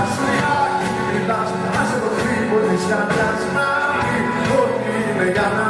Άστρια και μιλάς, ας της καρδιάς να μην ότι είναι για να